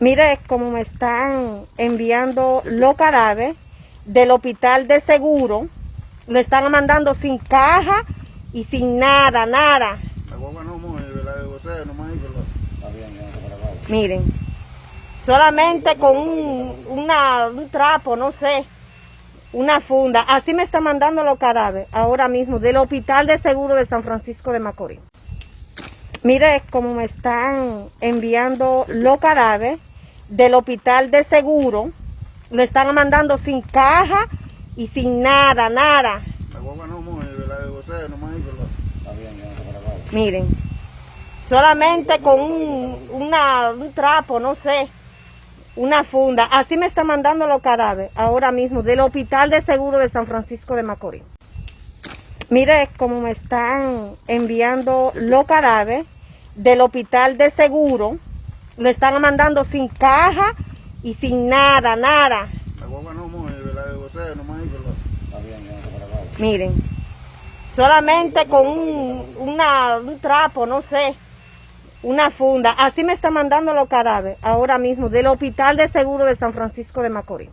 Mire cómo me están enviando los cadáveres del hospital de seguro. Lo están mandando sin caja y sin nada, nada. Miren, solamente con un, una- un trapo, no sé, una funda. Así me están mandando los cadáveres ahora mismo del hospital de seguro de San Francisco de Macorís. Mire cómo me están enviando los cadáveres del hospital de seguro. Lo están mandando sin caja y sin nada, nada. Miren, solamente con un, una- un trapo, no sé, una funda. Así me están mandando los cadáveres ahora mismo del hospital de seguro de San Francisco de Macorís. Mire cómo me están enviando los cadáveres del hospital de seguro. Lo están mandando sin caja y sin nada, nada. La guagua no mueve, la de José, no más Miren, solamente con un, una- un trapo, no sé, una funda. Así me están mandando los cadáveres ahora mismo del hospital de seguro de San Francisco de Macorís.